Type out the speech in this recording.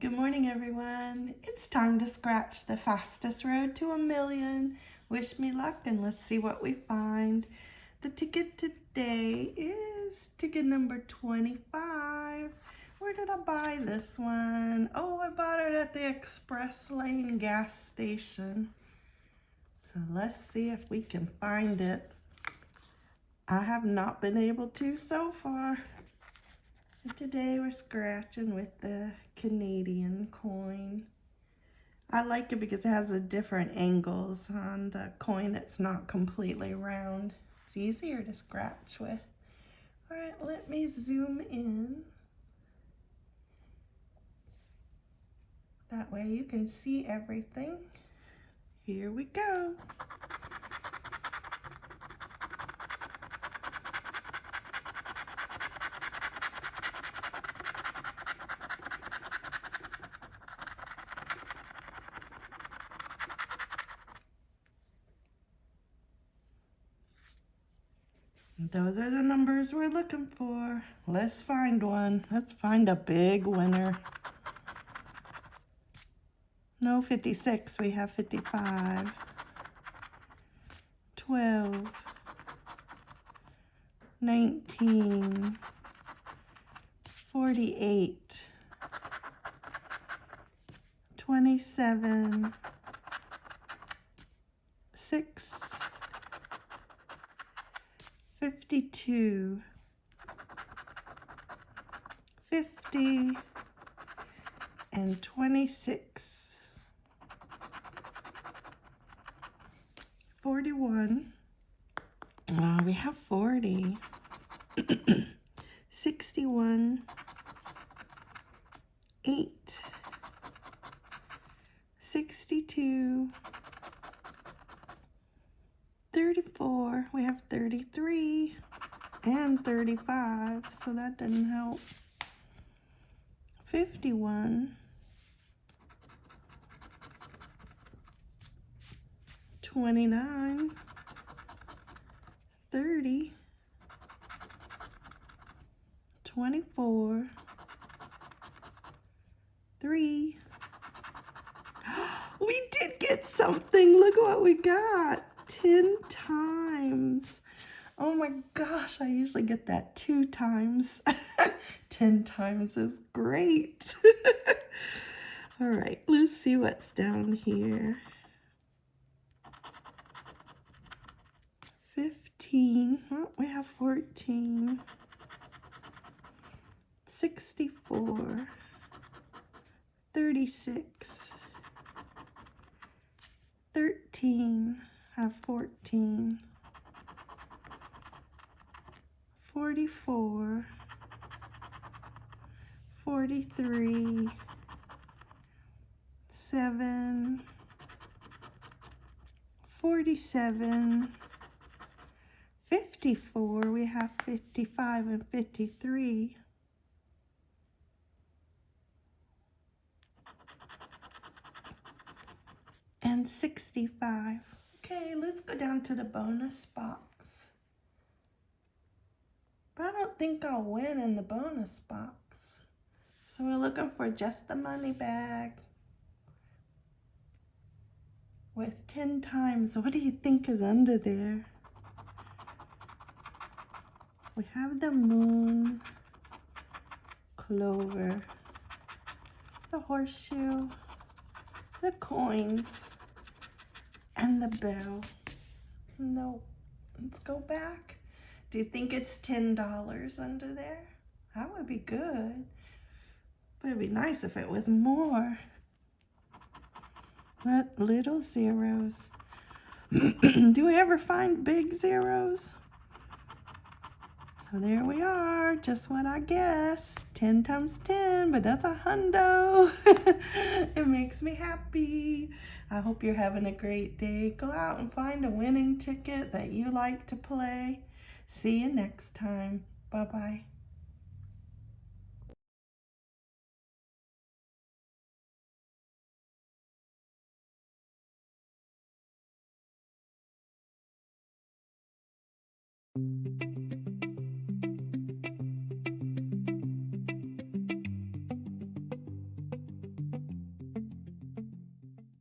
Good morning, everyone. It's time to scratch the fastest road to a million. Wish me luck and let's see what we find. The ticket today is ticket number 25. Where did I buy this one? Oh, I bought it at the Express Lane gas station. So let's see if we can find it. I have not been able to so far. Today we're scratching with the Canadian coin. I like it because it has a different angles on the coin. It's not completely round. It's easier to scratch with. All right, let me zoom in. That way you can see everything. Here we go. Those are the numbers we're looking for. Let's find one. Let's find a big winner. No 56, we have 55. 12. 19. 48. 27. 6. 52, 50, and 26, 41, uh, we have 40, 61, 8, 62, 34, we have 33 and 35, so that doesn't help. 51, 29, 30, 24, 3. We did get something. Look what we got. 10 times. Oh my gosh, I usually get that two times. 10 times is great. All right, let's see what's down here. 15, oh, we have 14, 64, 36, 13, have 14, 44, 43, 7, 47, 54, we have 55 and 53. And 65. Okay, let's go down to the bonus box. But I don't think I'll win in the bonus box. So we're looking for just the money bag. With 10 times, what do you think is under there? We have the moon, clover, the horseshoe, the coins, and the bell. No, let's go back. Do you think it's $10 under there? That would be good. But it'd be nice if it was more. What little zeros. Do we ever find big zeros? So there we are, just what I guessed. 10 times 10, but that's a hundo. it makes me happy. I hope you're having a great day. Go out and find a winning ticket that you like to play. See you next time. Bye-bye.